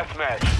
deathmatch.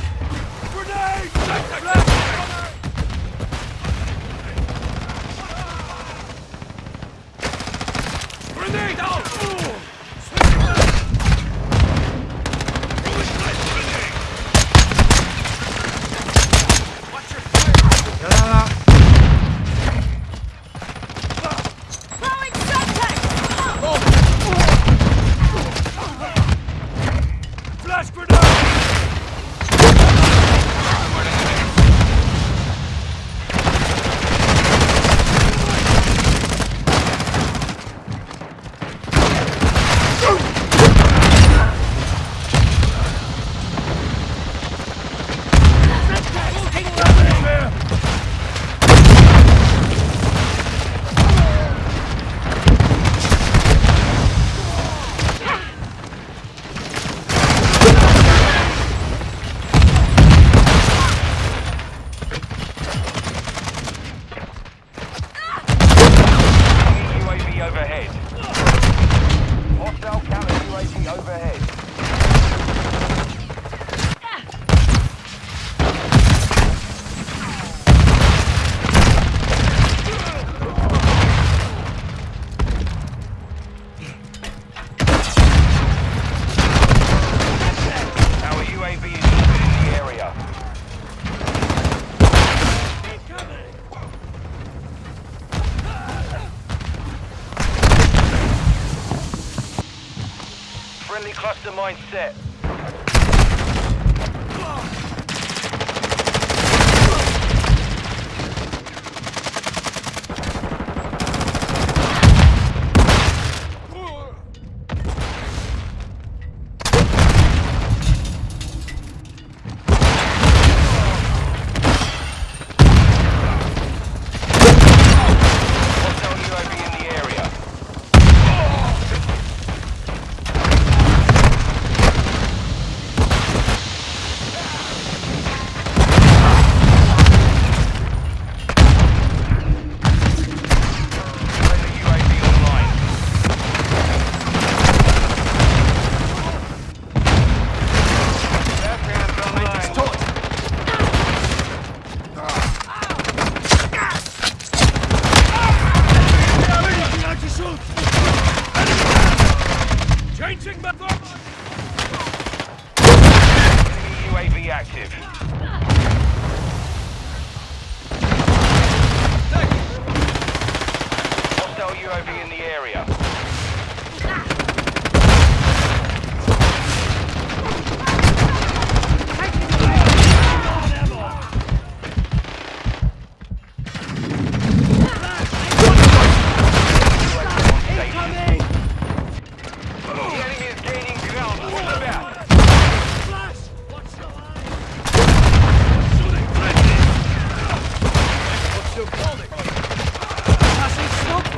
Cluster mine set.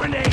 Grenade!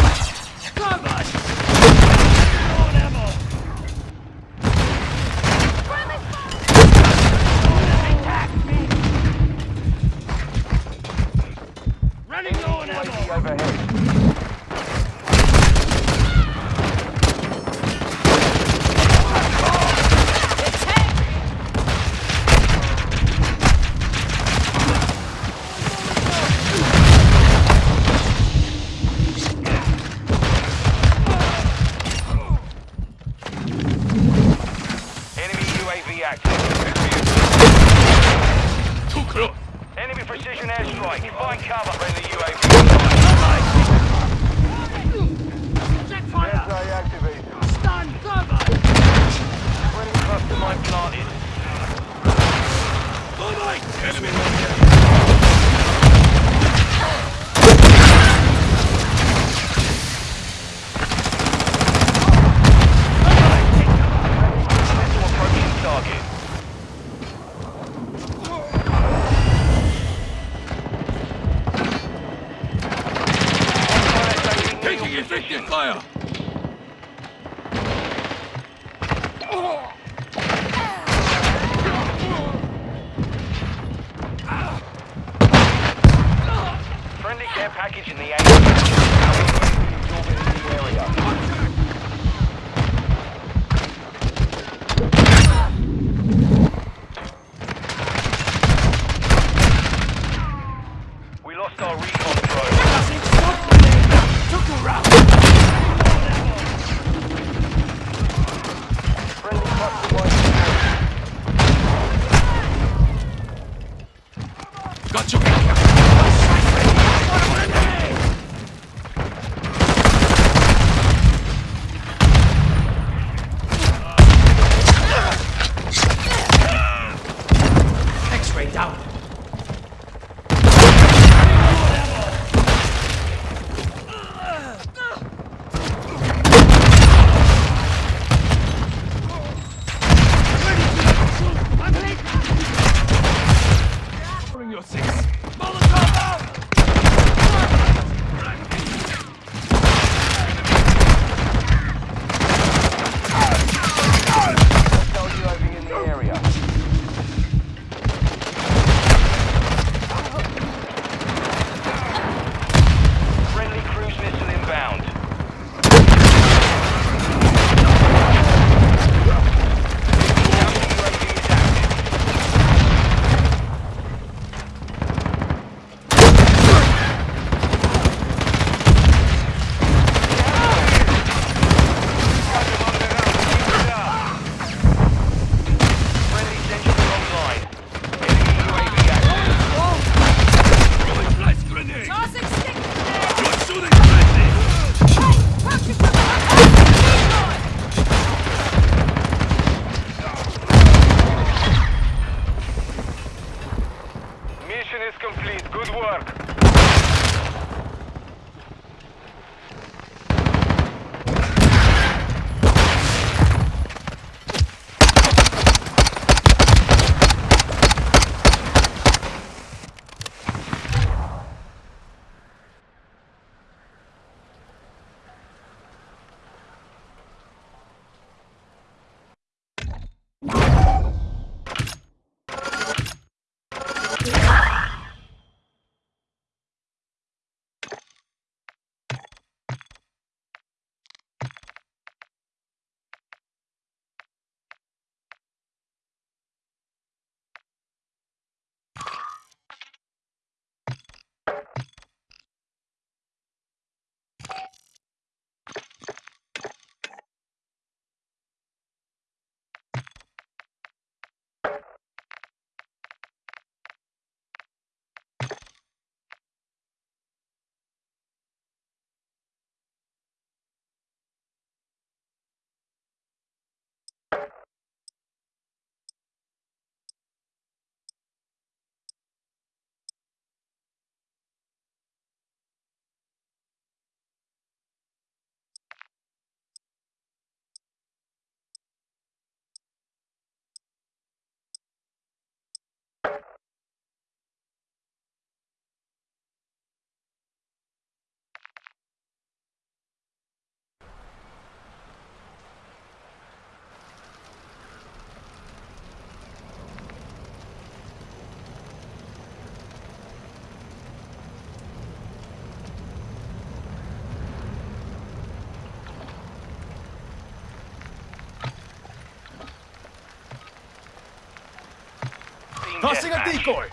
Tossing a decoy.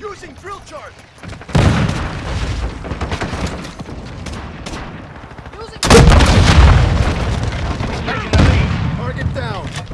Using drill charge. Using Taking the lead. Target down.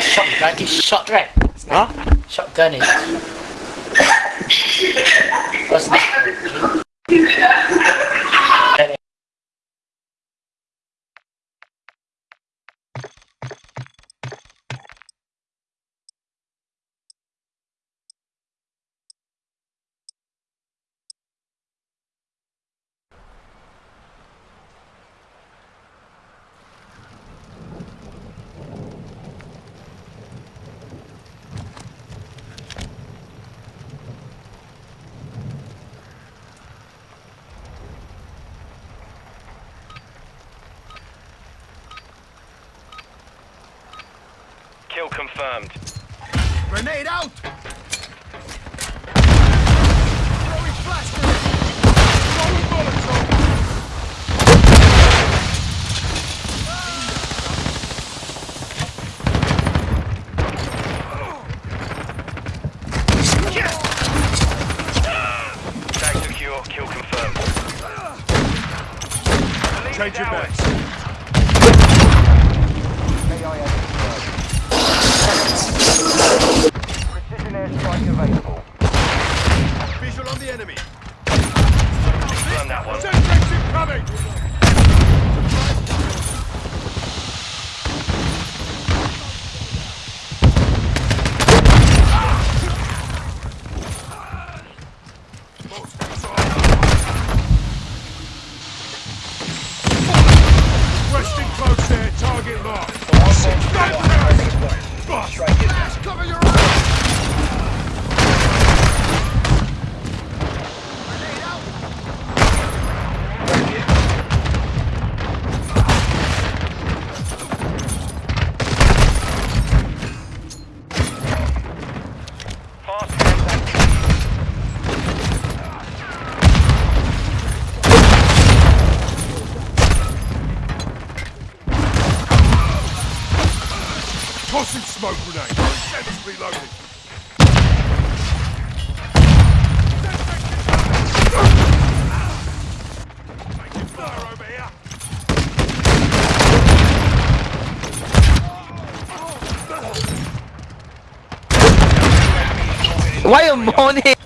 Shotgun is shot, right? Huh? Shotgun is. What's that? Why you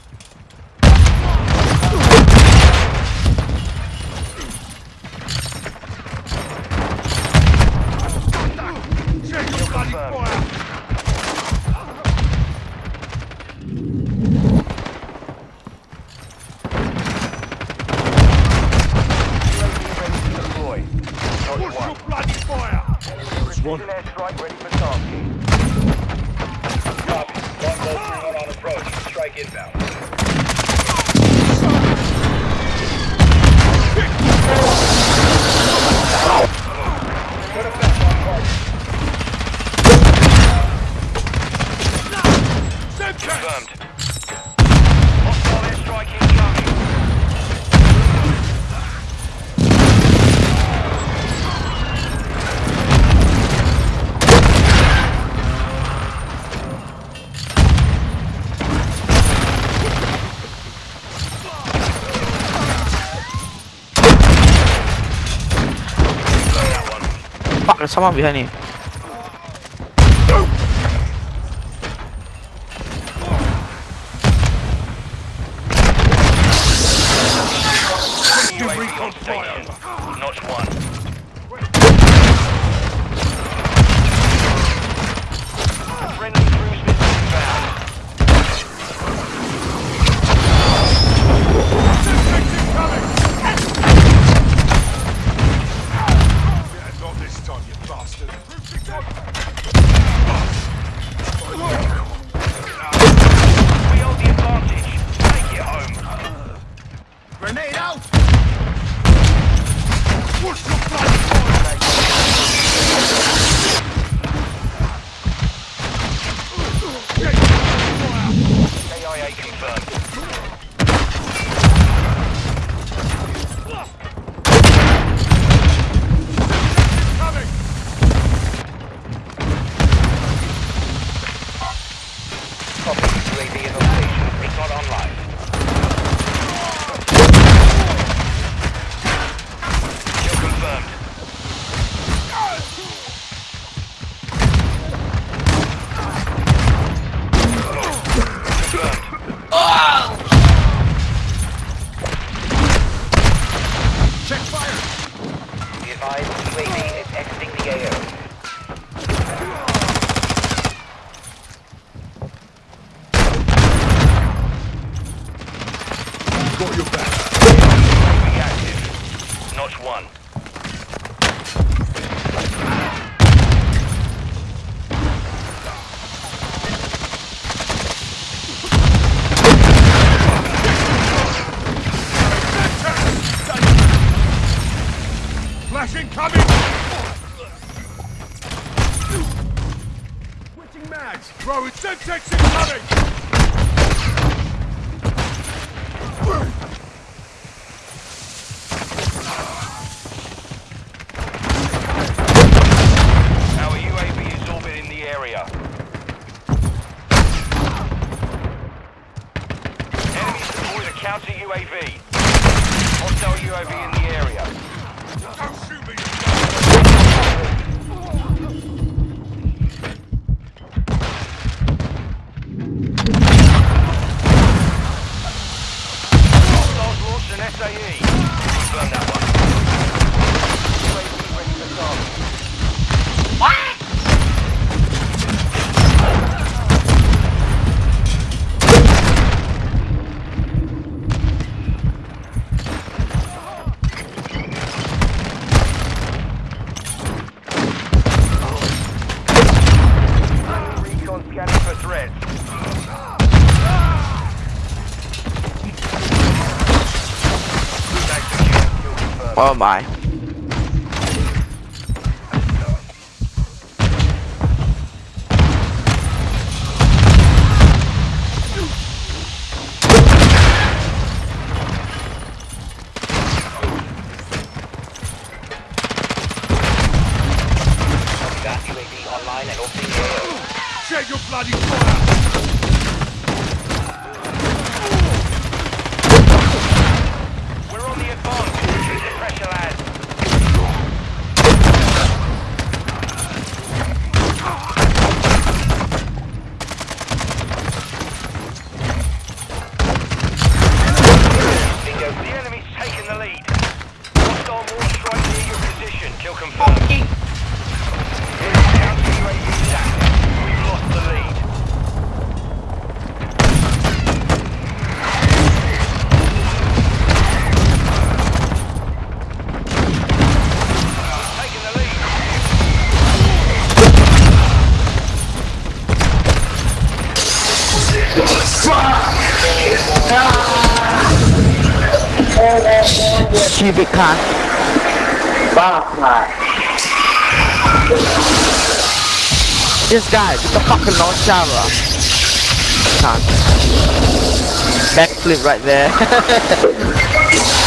inbound. 吗？比赛你。Oh my. Stupid cunt. This guy, with the fucking launcher, bro. Cunt. Backflip right there.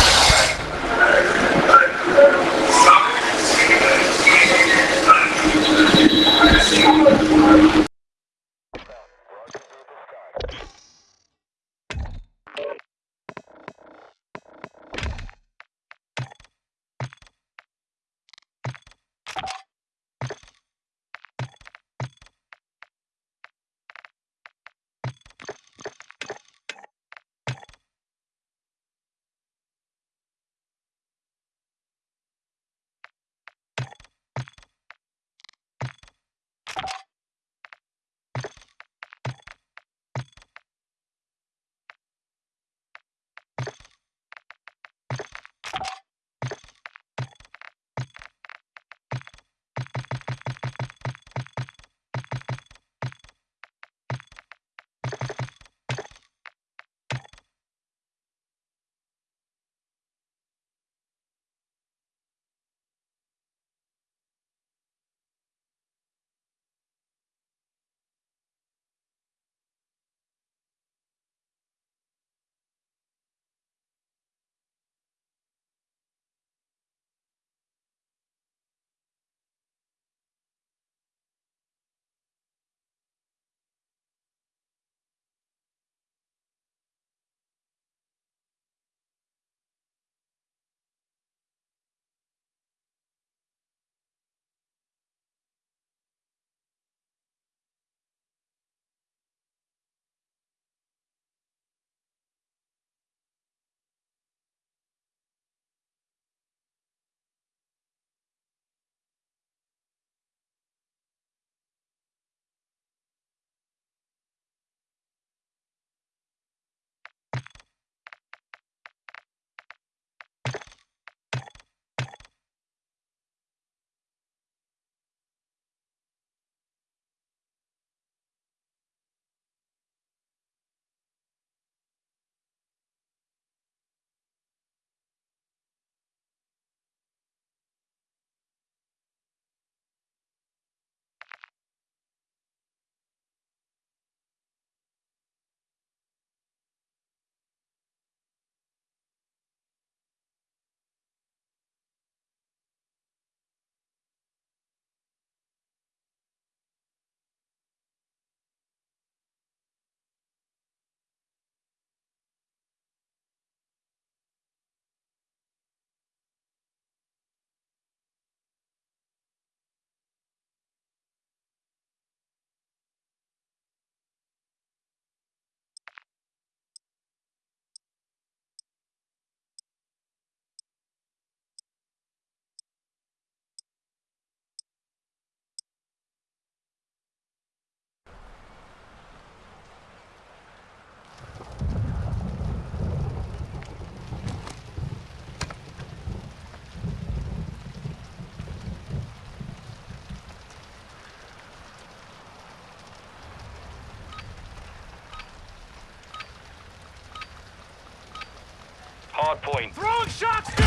Hard point. Throwing shots there!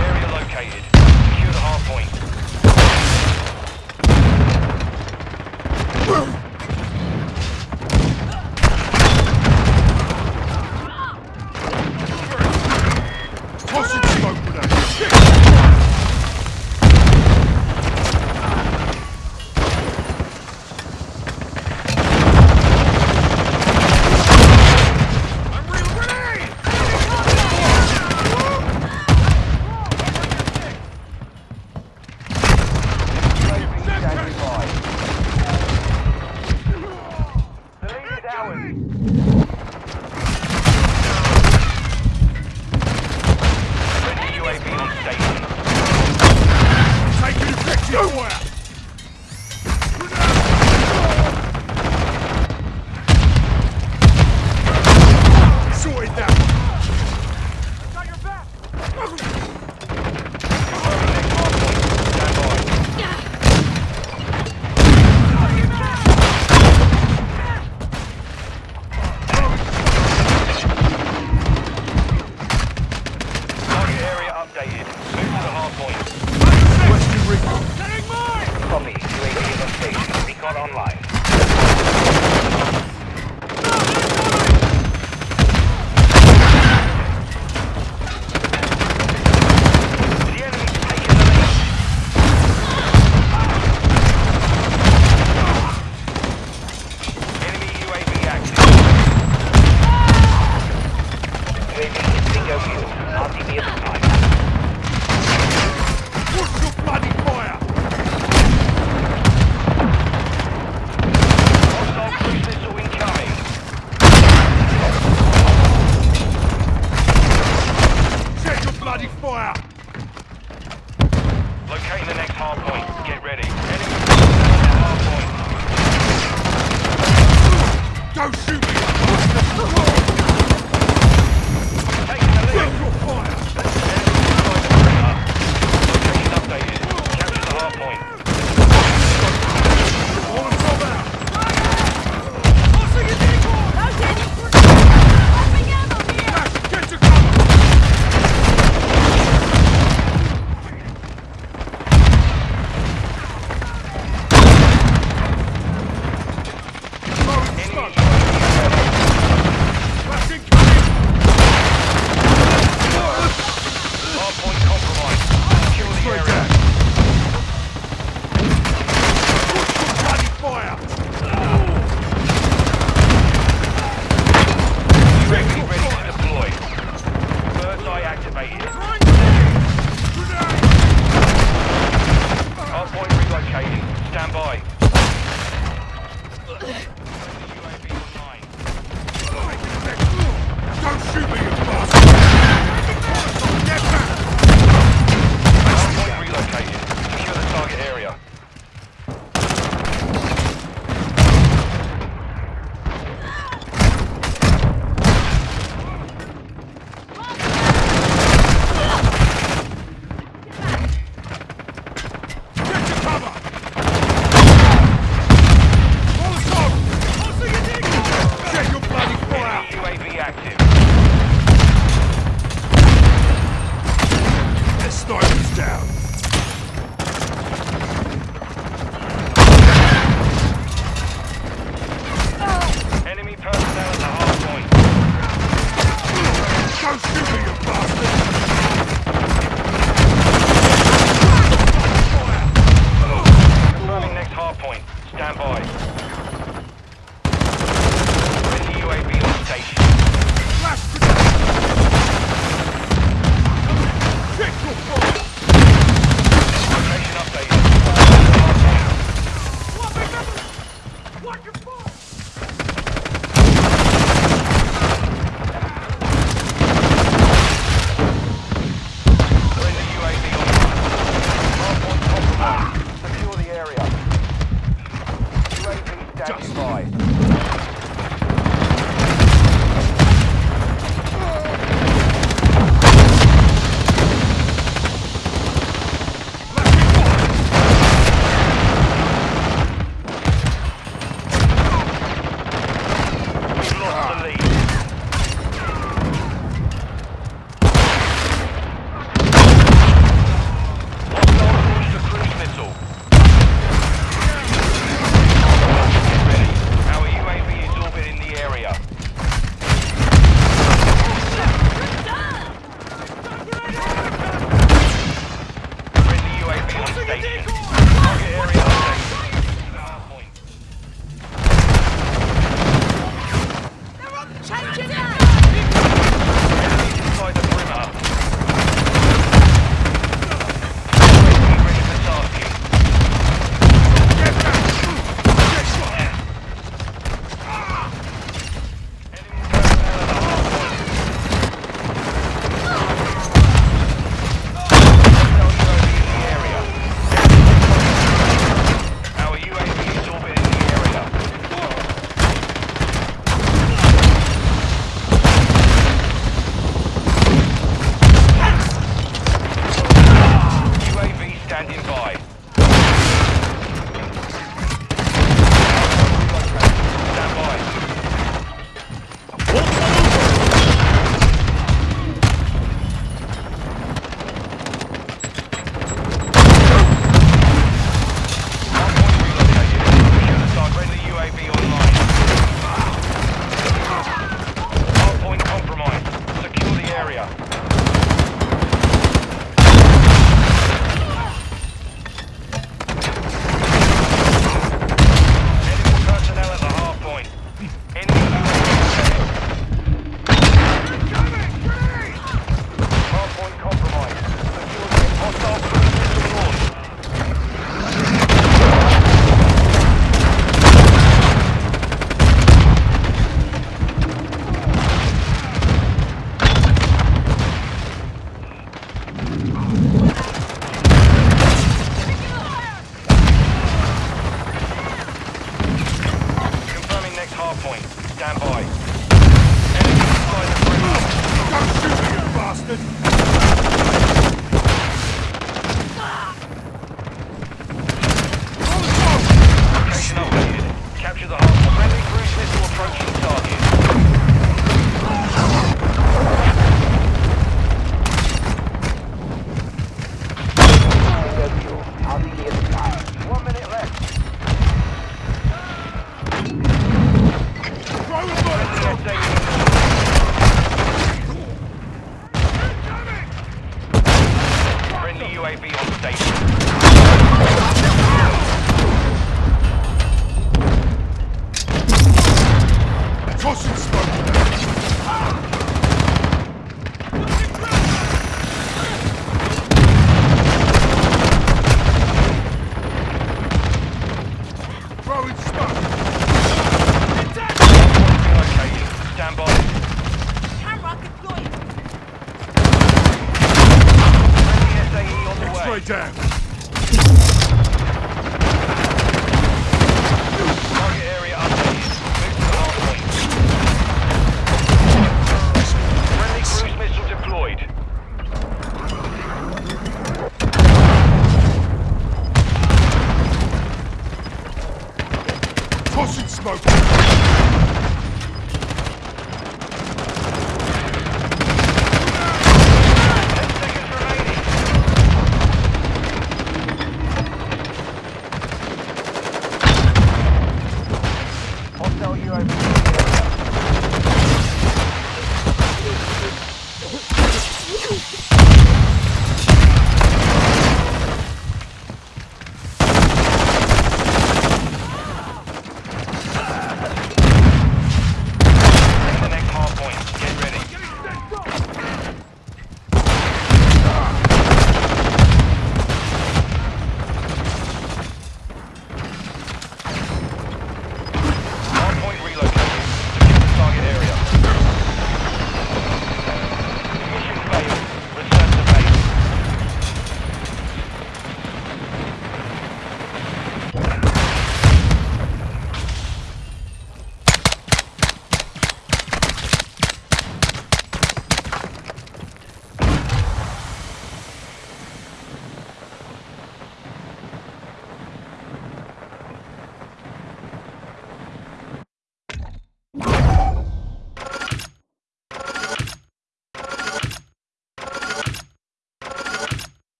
Area located. Secure the hard point. Tossing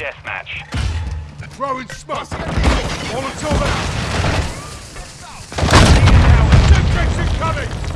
deathmatch. Throwing smoke. Molotov out. Jet incoming.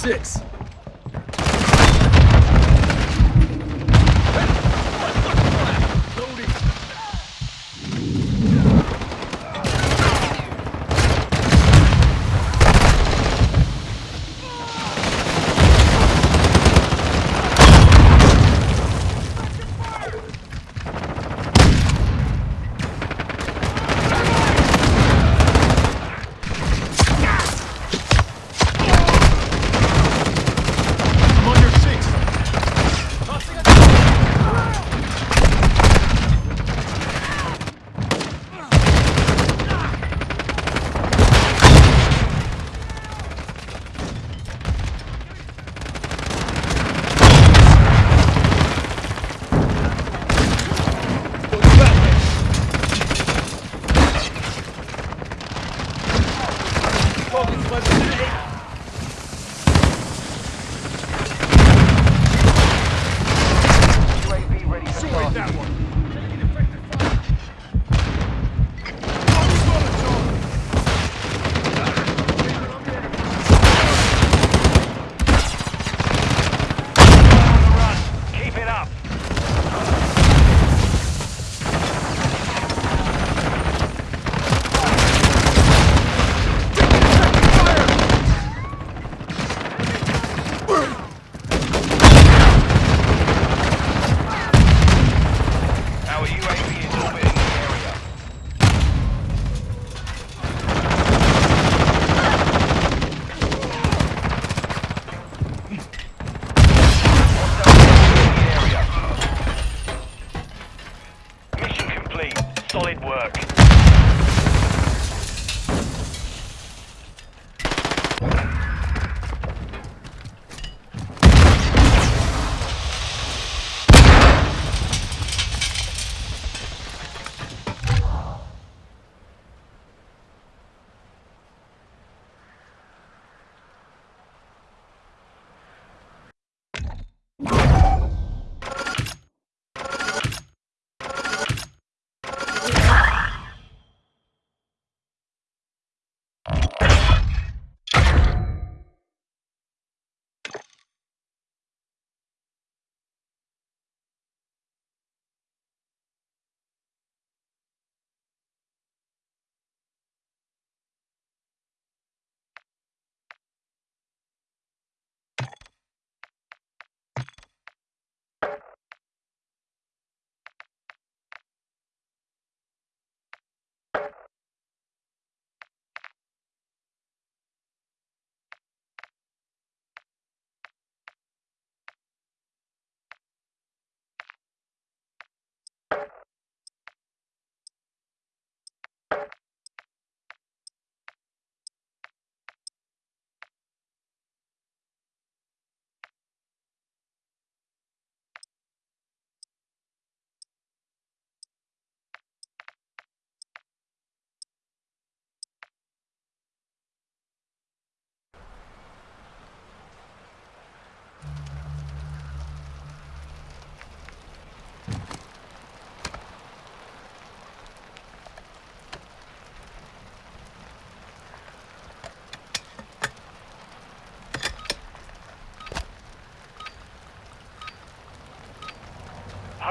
Twenty-six.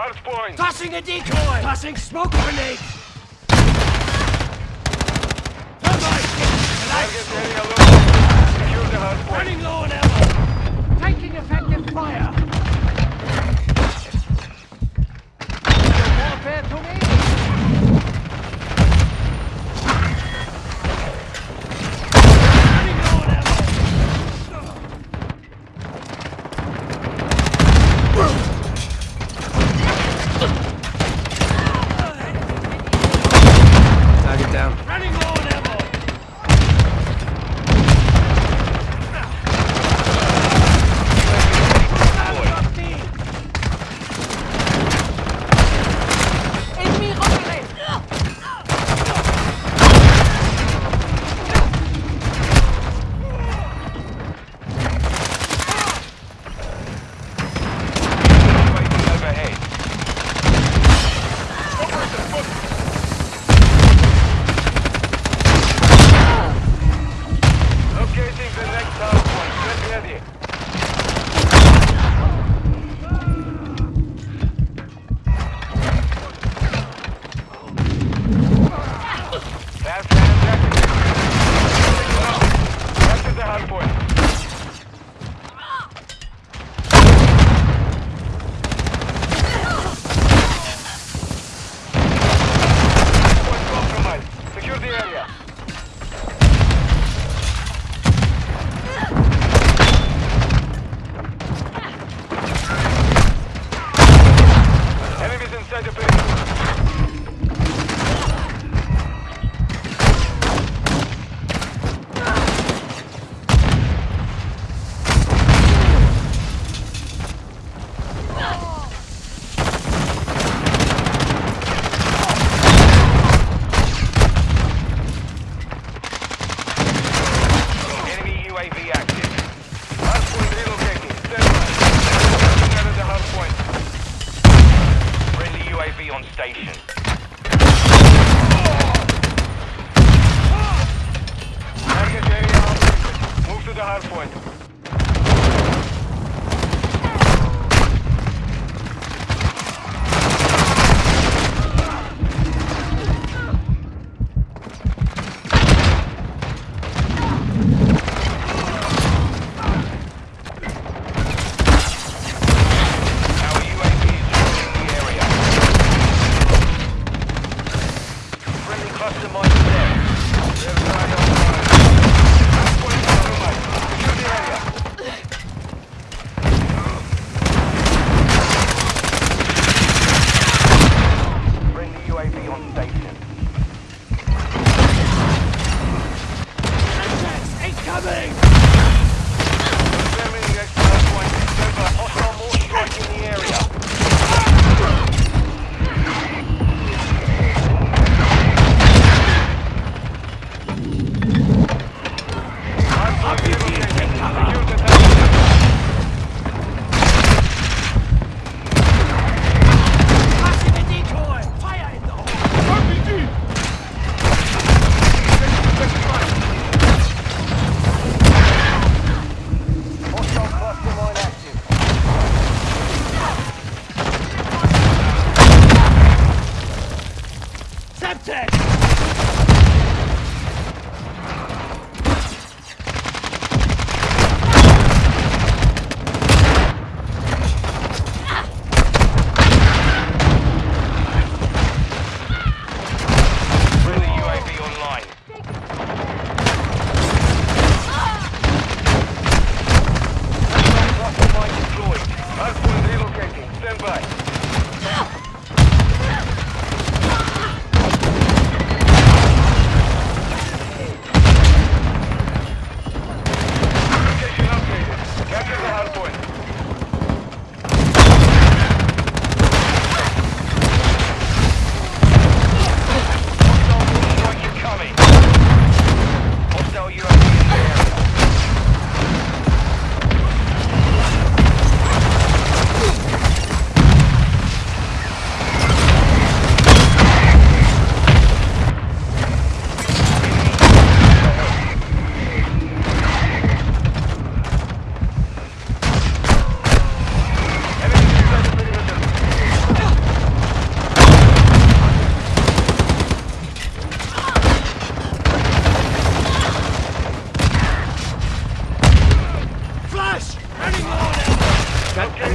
Hard point. Tossing a decoy! Tossing smoke grenade!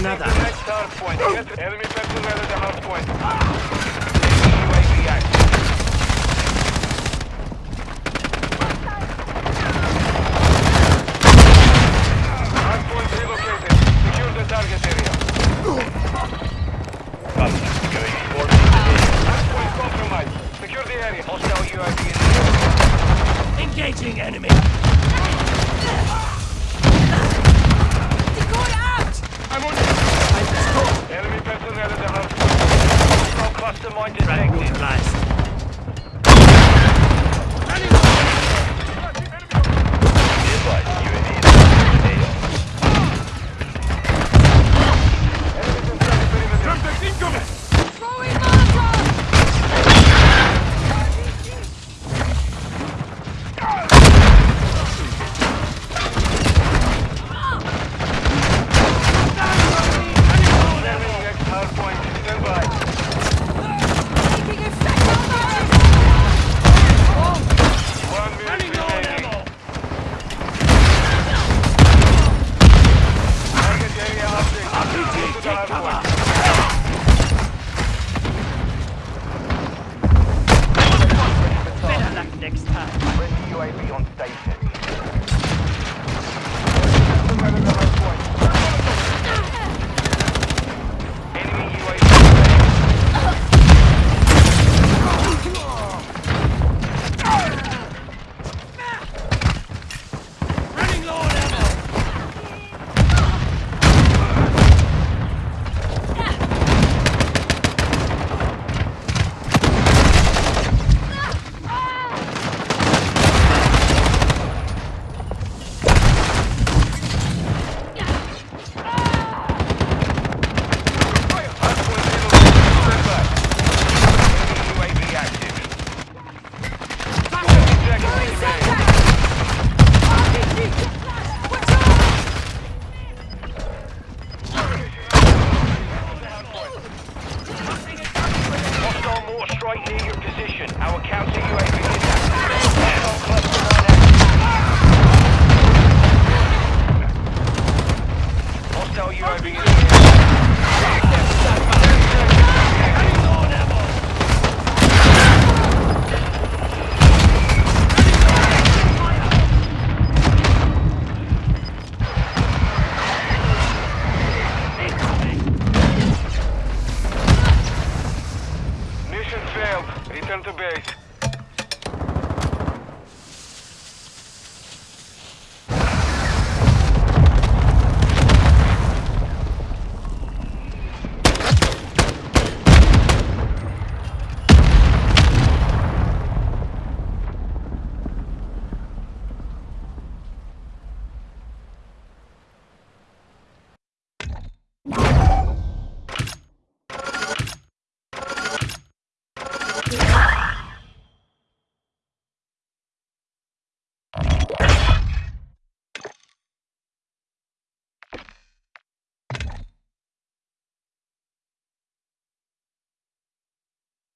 Another.